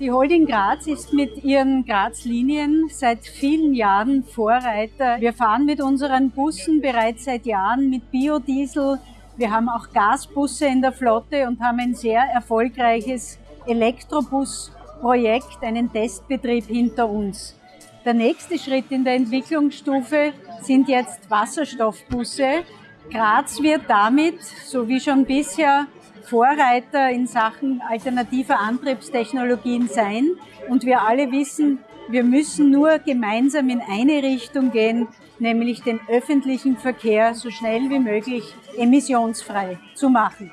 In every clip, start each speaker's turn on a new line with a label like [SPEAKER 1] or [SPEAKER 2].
[SPEAKER 1] Die Holding Graz ist mit ihren Graz-Linien seit vielen Jahren Vorreiter. Wir fahren mit unseren Bussen bereits seit Jahren mit Biodiesel. Wir haben auch Gasbusse in der Flotte und haben ein sehr erfolgreiches Elektrobus-Projekt, einen Testbetrieb hinter uns. Der nächste Schritt in der Entwicklungsstufe sind jetzt Wasserstoffbusse. Graz wird damit, so wie schon bisher, Vorreiter in Sachen alternativer Antriebstechnologien sein. Und wir alle wissen, wir müssen nur gemeinsam in eine Richtung gehen, nämlich den öffentlichen Verkehr so schnell wie möglich emissionsfrei zu machen.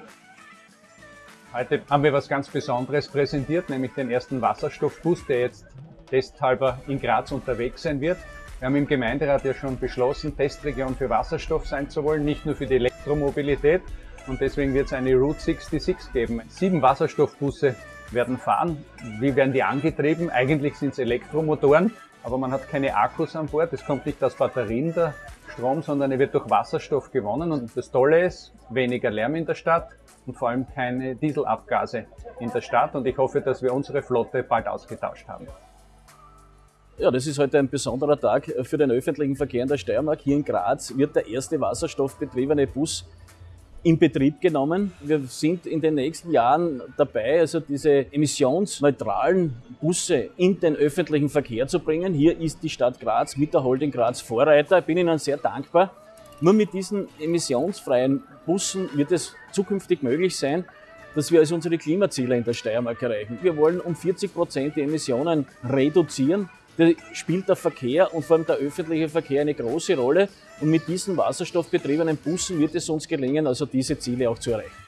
[SPEAKER 2] Heute haben wir was ganz Besonderes präsentiert, nämlich den ersten Wasserstoffbus, der jetzt testhalber in Graz unterwegs sein wird. Wir haben im Gemeinderat ja schon beschlossen, Testregion für Wasserstoff sein zu wollen, nicht nur für die Elektromobilität, und deswegen wird es eine Route 66 geben. Sieben Wasserstoffbusse werden fahren. Wie werden die angetrieben? Eigentlich sind es Elektromotoren, aber man hat keine Akkus an Bord. Es kommt nicht aus Batterien der Strom, sondern er wird durch Wasserstoff gewonnen. Und das Tolle ist, weniger Lärm in der Stadt und vor allem keine Dieselabgase in der Stadt. Und ich hoffe, dass wir unsere Flotte bald ausgetauscht haben.
[SPEAKER 3] Ja, das ist heute ein besonderer Tag für den öffentlichen Verkehr in der Steiermark. Hier in Graz wird der erste wasserstoffbetriebene Bus in Betrieb genommen. Wir sind in den nächsten Jahren dabei, also diese emissionsneutralen Busse in den öffentlichen Verkehr zu bringen. Hier ist die Stadt Graz mit der Holding Graz Vorreiter. Ich bin Ihnen sehr dankbar. Nur mit diesen emissionsfreien Bussen wird es zukünftig möglich sein, dass wir also unsere Klimaziele in der Steiermark erreichen. Wir wollen um 40 Prozent die Emissionen reduzieren. Da spielt der Verkehr und vor allem der öffentliche Verkehr eine große Rolle. Und mit diesen wasserstoffbetriebenen Bussen wird es uns gelingen, also diese Ziele auch zu erreichen.